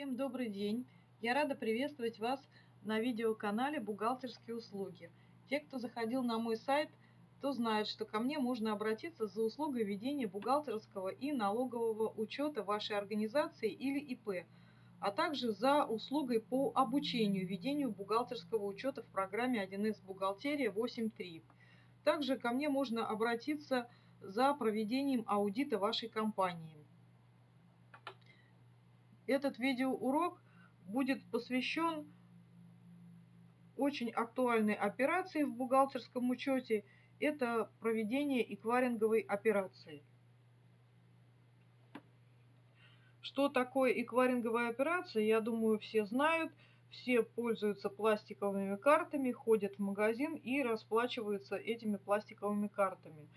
Всем добрый день! Я рада приветствовать вас на видеоканале «Бухгалтерские услуги». Те, кто заходил на мой сайт, то знают, что ко мне можно обратиться за услугой ведения бухгалтерского и налогового учета вашей организации или ИП, а также за услугой по обучению ведению бухгалтерского учета в программе 1С «Бухгалтерия 8.3». Также ко мне можно обратиться за проведением аудита вашей компании. Этот видеоурок будет посвящен очень актуальной операции в бухгалтерском учете. Это проведение эквайринговой операции. Что такое эквайринговая операция, я думаю, все знают. Все пользуются пластиковыми картами, ходят в магазин и расплачиваются этими пластиковыми картами.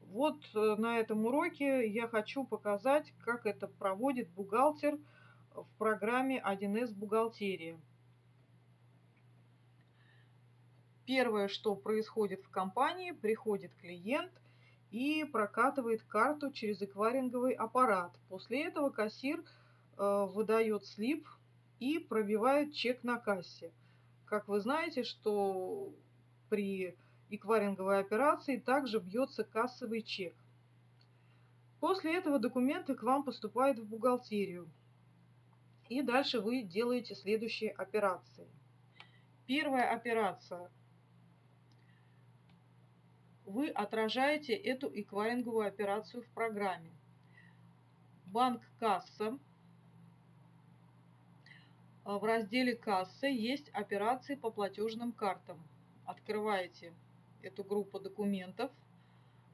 Вот э, на этом уроке я хочу показать, как это проводит бухгалтер – в программе 1С «Бухгалтерия». Первое, что происходит в компании, приходит клиент и прокатывает карту через эквайринговый аппарат. После этого кассир э, выдает слип и пробивает чек на кассе. Как вы знаете, что при эквайринговой операции также бьется кассовый чек. После этого документы к вам поступают в бухгалтерию. И дальше вы делаете следующие операции. Первая операция. Вы отражаете эту эквайринговую операцию в программе. Банк касса. В разделе кассы есть операции по платежным картам. Открываете эту группу документов.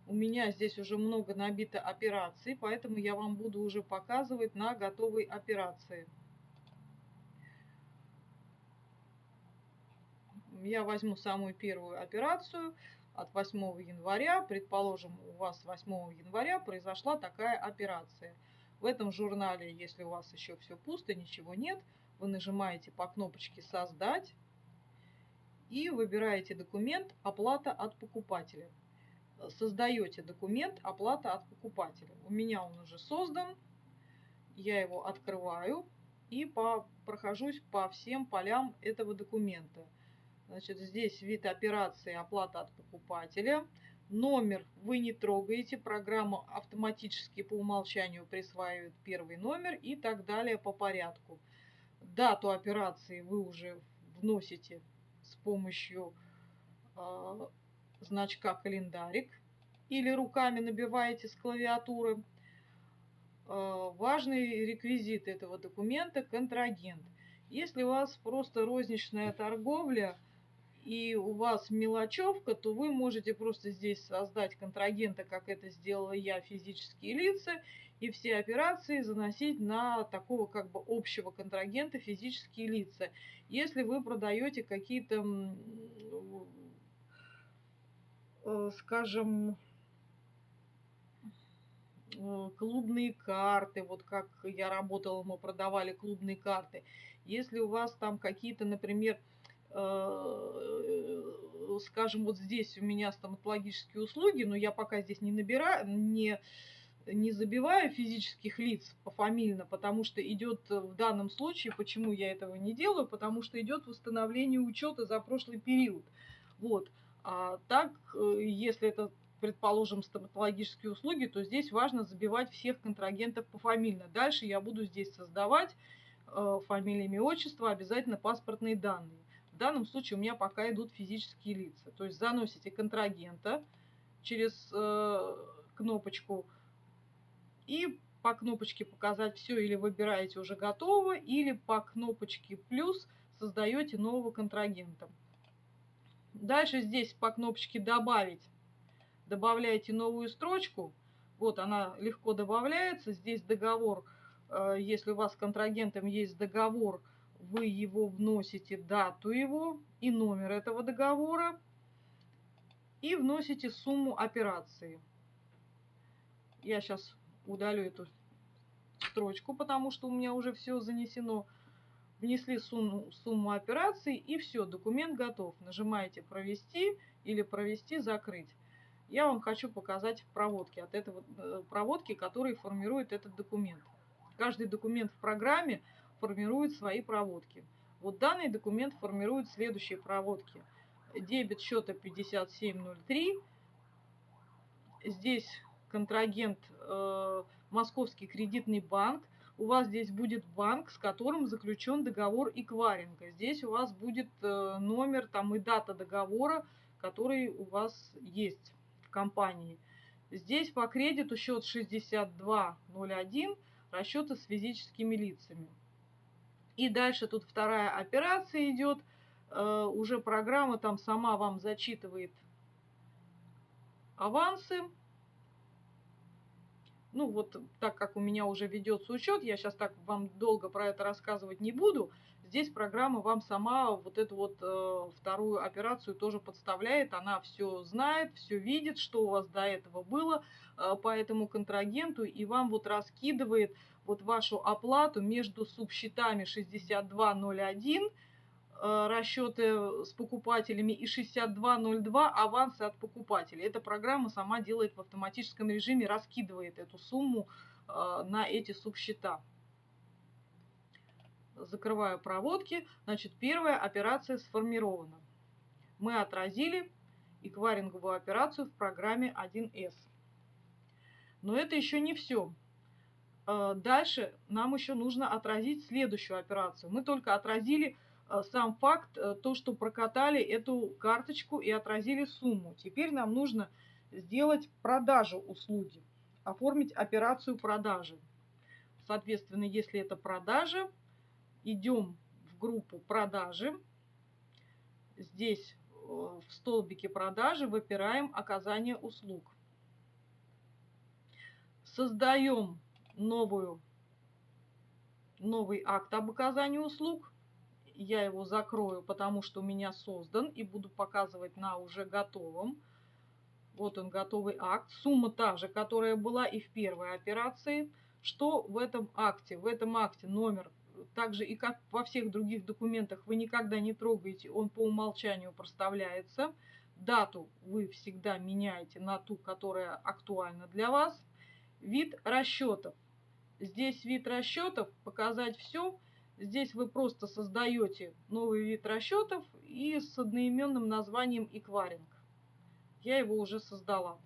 У меня здесь уже много набито операций, поэтому я вам буду уже показывать на готовой операции. Я возьму самую первую операцию от 8 января. Предположим, у вас 8 января произошла такая операция. В этом журнале, если у вас еще все пусто, ничего нет, вы нажимаете по кнопочке «Создать» и выбираете документ «Оплата от покупателя». Создаете документ «Оплата от покупателя». У меня он уже создан, я его открываю и по, прохожусь по всем полям этого документа – Значит, здесь вид операции оплата от покупателя. Номер вы не трогаете, программа автоматически по умолчанию присваивает первый номер и так далее по порядку. Дату операции вы уже вносите с помощью э, значка календарик или руками набиваете с клавиатуры. Э, важный реквизит этого документа – контрагент. Если у вас просто розничная торговля – и у вас мелочевка, то вы можете просто здесь создать контрагента, как это сделала я, физические лица, и все операции заносить на такого как бы общего контрагента физические лица. Если вы продаете какие-то, э, скажем, э, клубные карты, вот как я работала, мы продавали клубные карты. Если у вас там какие-то, например, скажем, вот здесь у меня стоматологические услуги, но я пока здесь не набираю, не, не забиваю физических лиц пофамильно, потому что идет в данном случае, почему я этого не делаю, потому что идет восстановление учета за прошлый период. Вот. А так, э, если это, предположим, стоматологические услуги, то здесь важно забивать всех контрагентов пофамильно. Дальше я буду здесь создавать э, фамилия, имя, отчество, обязательно паспортные данные. Данном случае у меня пока идут физические лица. То есть заносите контрагента через э, кнопочку и по кнопочке показать все или выбираете уже готово, или по кнопочке плюс создаете нового контрагента. Дальше здесь по кнопочке добавить добавляете новую строчку. Вот она легко добавляется. Здесь договор, э, если у вас с контрагентом есть договор вы его вносите, дату его и номер этого договора, и вносите сумму операции. Я сейчас удалю эту строчку, потому что у меня уже все занесено. Внесли сумму, сумму операции и все, документ готов. Нажимаете «Провести» или «Провести», «Закрыть». Я вам хочу показать проводки от этого, э, проводки, которые формируют этот документ. Каждый документ в программе формирует свои проводки. Вот данный документ формирует следующие проводки. Дебет счета 5703. Здесь контрагент э, Московский кредитный банк. У вас здесь будет банк, с которым заключен договор эквайринга. Здесь у вас будет э, номер там и дата договора, который у вас есть в компании. Здесь по кредиту счет 6201, расчеты с физическими лицами. И дальше тут вторая операция идет. Э, уже программа там сама вам зачитывает авансы. Ну вот так как у меня уже ведется учет, я сейчас так вам долго про это рассказывать не буду. Здесь программа вам сама вот эту вот э, вторую операцию тоже подставляет. Она все знает, все видит, что у вас до этого было э, по этому контрагенту. И вам вот раскидывает вот вашу оплату между субсчетами 6201 э, расчеты с покупателями и 6202 авансы от покупателей. Эта программа сама делает в автоматическом режиме, раскидывает эту сумму э, на эти субсчета. Закрываю проводки. Значит, первая операция сформирована. Мы отразили эквайринговую операцию в программе 1С. Но это еще не все. Э, дальше нам еще нужно отразить следующую операцию. Мы только отразили э, сам факт, э, то, что прокатали эту карточку и отразили сумму. Теперь нам нужно сделать продажу услуги, оформить операцию продажи. Соответственно, если это продажа, идем в группу продажи. Здесь в столбике продажи выбираем оказание услуг. Создаем новую, новый акт об оказании услуг. Я его закрою, потому что у меня создан и буду показывать на уже готовом. Вот он, готовый акт. Сумма та же, которая была и в первой операции. Что в этом акте? В этом акте номер, так же и как во всех других документах, вы никогда не трогаете, он по умолчанию проставляется. Дату вы всегда меняете на ту, которая актуальна для вас. Вид расчетов. Здесь вид расчетов, показать все. Здесь вы просто создаете новый вид расчетов и с одноименным названием эквайринг. Я его уже создала.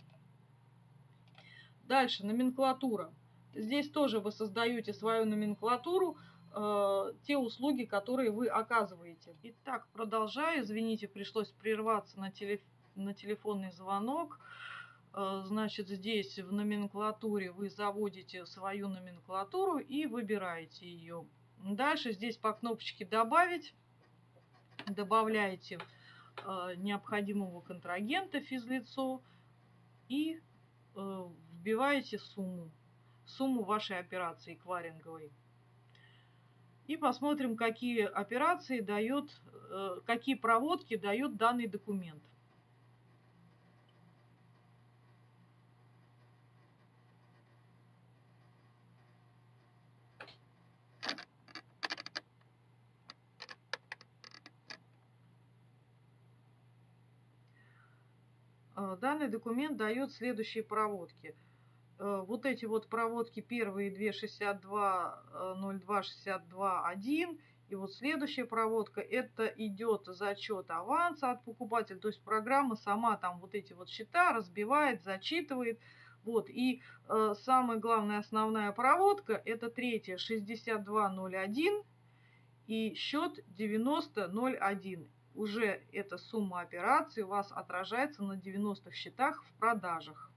Дальше номенклатура. Здесь тоже вы создаете свою номенклатуру, э, те услуги, которые вы оказываете. Итак, продолжаю. Извините, пришлось прерваться на, телеф на телефонный звонок. Э, значит, здесь в номенклатуре вы заводите свою номенклатуру и выбираете ее. Дальше здесь по кнопочке «Добавить» добавляете э, необходимого контрагента физлицо и вбиваете сумму, сумму вашей операции эквайринговой. И посмотрим, какие операции дает, какие проводки дает данный документ. Э, данный документ дает следующие проводки. Э, вот эти вот проводки первые две 62 02 62 1 и вот следующая проводка это идет зачет аванса от покупателя то есть программа сама там вот эти вот счета разбивает зачитывает вот и э, самая главная основная проводка это третья 6201 и счет 9001 уже эта сумма операций у вас отражается на 90 счетах в продажах.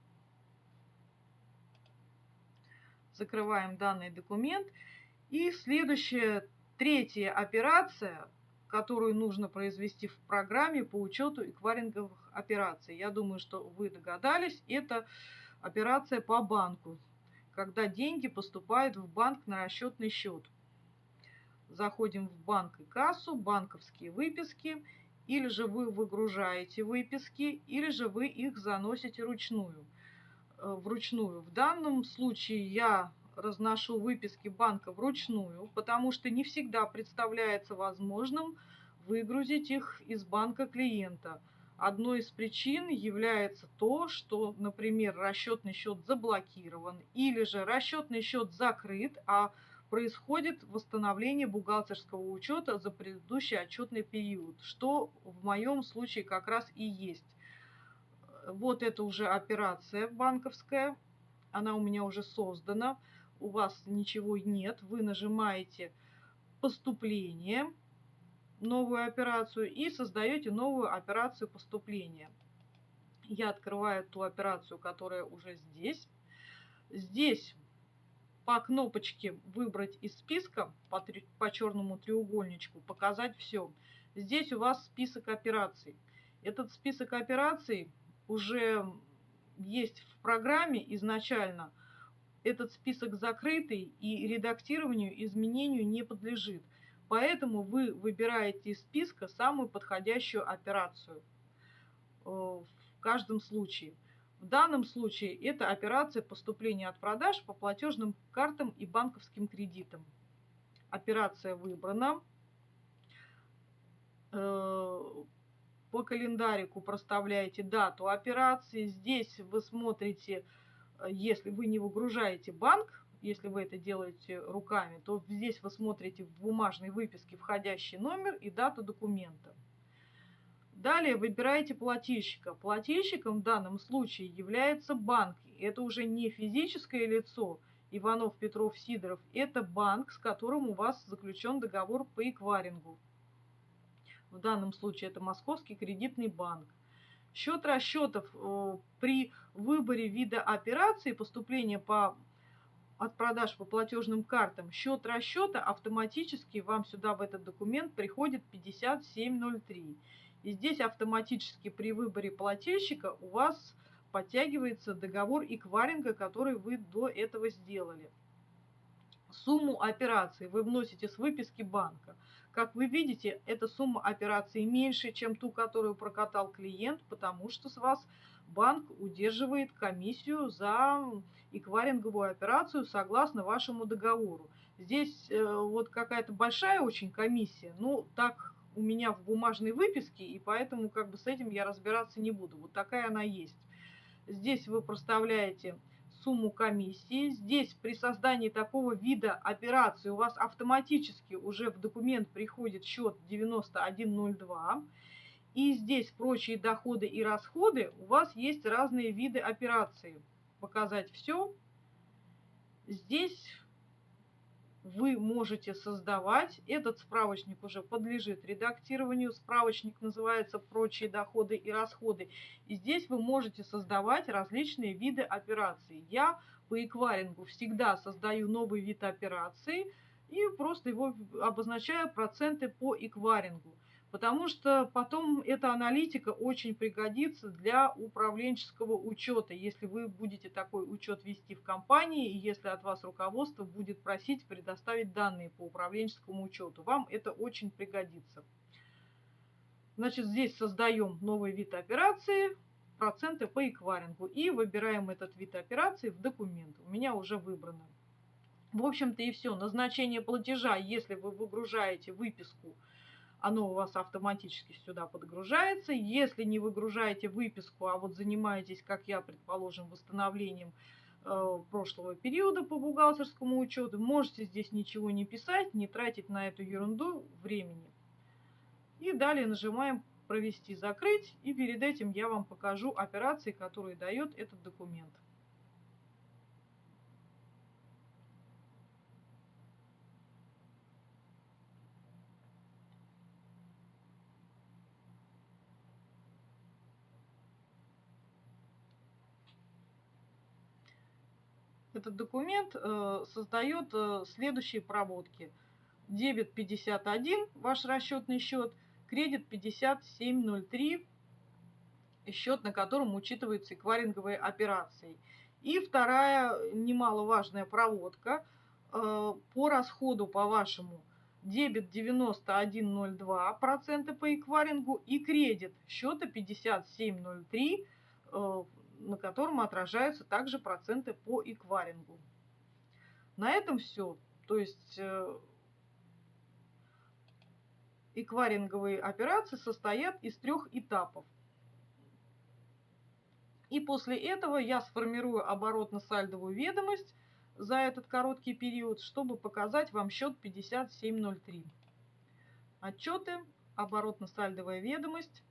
Закрываем данный документ. И следующая, третья операция, которую нужно произвести в программе по учету эквайринговых операций. Я думаю, что вы догадались, это операция по банку, когда деньги поступают в банк на расчетный счет заходим в банк и кассу, банковские выписки, или же вы выгружаете выписки, или же вы их заносите ручную. Э, вручную. В данном случае я разношу выписки банка вручную, потому что не всегда представляется возможным выгрузить их из банка клиента. Одной из причин является то, что, например, расчетный счет заблокирован или же расчетный счет закрыт, а происходит восстановление бухгалтерского учета за предыдущий отчетный период, что в моем случае как раз и есть. Вот это уже операция банковская, она у меня уже создана, у вас ничего нет, вы нажимаете поступление, новую операцию и создаете новую операцию поступления. Я открываю ту операцию, которая уже здесь. Здесь по кнопочке «Выбрать из списка» по, по черному треугольничку «Показать все». Здесь у вас список операций. Этот список операций уже есть в программе изначально. Этот список закрытый и редактированию, изменению не подлежит. Поэтому вы выбираете из списка самую подходящую операцию э, в каждом случае. В данном случае это операция поступления от продаж по платежным картам и банковским кредитам. Операция выбрана. По календарику проставляете дату операции. Здесь вы смотрите, э, если вы не выгружаете банк, если вы это делаете руками, то здесь вы смотрите в бумажной выписке входящий номер и дату документа. Далее выбираете плательщика. Плательщиком в данном случае является банк. Это уже не физическое лицо Иванов, Петров, Сидоров. Это банк, с которым у вас заключен договор по эквайрингу. В данном случае это Московский кредитный банк. Счет расчетов э, при выборе вида операции поступления по от продаж по платежным картам, счет расчета автоматически вам сюда в этот документ приходит 5703. И здесь автоматически при выборе плательщика у вас подтягивается договор эквайринга, который вы до этого сделали. Сумму операции вы вносите с выписки банка. Как вы видите, эта сумма операции меньше, чем ту, которую прокатал клиент, потому что с вас банк удерживает комиссию за эквайринговую операцию согласно вашему договору. Здесь э, вот какая-то большая очень комиссия, ну так у меня в бумажной выписке, и поэтому как бы с этим я разбираться не буду. Вот такая она есть. Здесь вы проставляете сумму комиссии. Здесь при создании такого вида операции у вас автоматически уже в документ приходит счет 9102. И здесь прочие доходы и расходы у вас есть разные виды операций. Показать все. Здесь вы можете создавать. Этот справочник уже подлежит редактированию. Справочник называется «Прочие доходы и расходы». И здесь вы можете создавать различные виды операций. Я по эквайрингу всегда создаю новый вид операции и просто его обозначаю проценты по эквайрингу потому что потом эта аналитика очень пригодится для управленческого учета, если вы будете такой учет вести в компании, и если от вас руководство будет просить предоставить данные по управленческому учету. Вам это очень пригодится. Значит, здесь создаем новый вид операции, проценты по эквайрингу, и выбираем этот вид операции в документ. У меня уже выбрано. В общем-то и все. Назначение платежа, если вы выгружаете выписку – оно у вас автоматически сюда подгружается. Если не выгружаете выписку, а вот занимаетесь, как я, предположим, восстановлением э, прошлого периода по бухгалтерскому учету, можете здесь ничего не писать, не тратить на эту ерунду времени. И далее нажимаем «Провести закрыть», и перед этим я вам покажу операции, которые дает этот документ. Этот документ э, создает э, следующие проводки. Дебет 51, ваш расчетный счет, кредит 5703, счет, на котором учитываются эквайринговые операции. И вторая немаловажная проводка э, по расходу по вашему дебет 9102% по эквайрингу и кредит счета 5703 на котором отражаются также проценты по эквайрингу. На этом все. То есть э, эквайринговые операции состоят из трех этапов. И после этого я сформирую оборотно-сальдовую ведомость за этот короткий период, чтобы показать вам счет 5703. Отчеты, оборотно-сальдовая ведомость.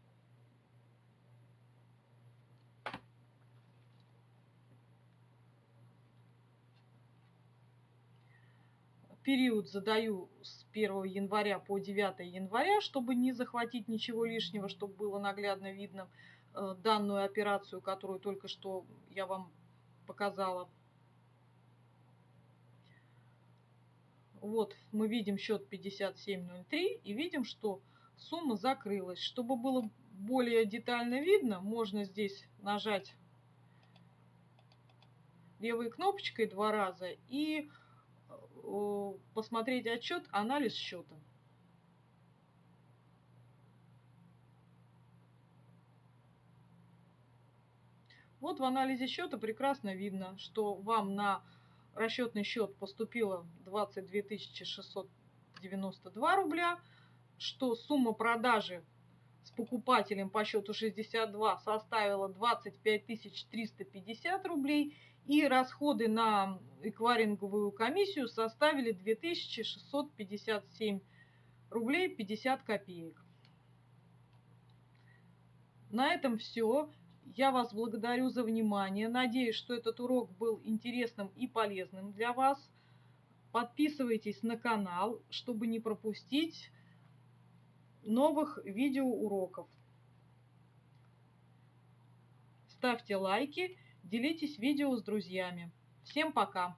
Период задаю с 1 января по 9 января, чтобы не захватить ничего лишнего, чтобы было наглядно видно э, данную операцию, которую только что я вам показала. Вот мы видим счет 5703 и видим, что сумма закрылась. Чтобы было более детально видно, можно здесь нажать левой кнопочкой два раза и посмотреть отчет «Анализ счета». Вот в анализе счета прекрасно видно, что вам на расчетный счет поступило 22 692 рубля, что сумма продажи с покупателем по счету 62 составила 25 350 рублей и расходы на эквайринговую комиссию составили 2657 рублей 50 копеек. На этом все. Я вас благодарю за внимание. Надеюсь, что этот урок был интересным и полезным для вас. Подписывайтесь на канал, чтобы не пропустить новых видеоуроков. Ставьте лайки, делитесь видео с друзьями. Всем пока!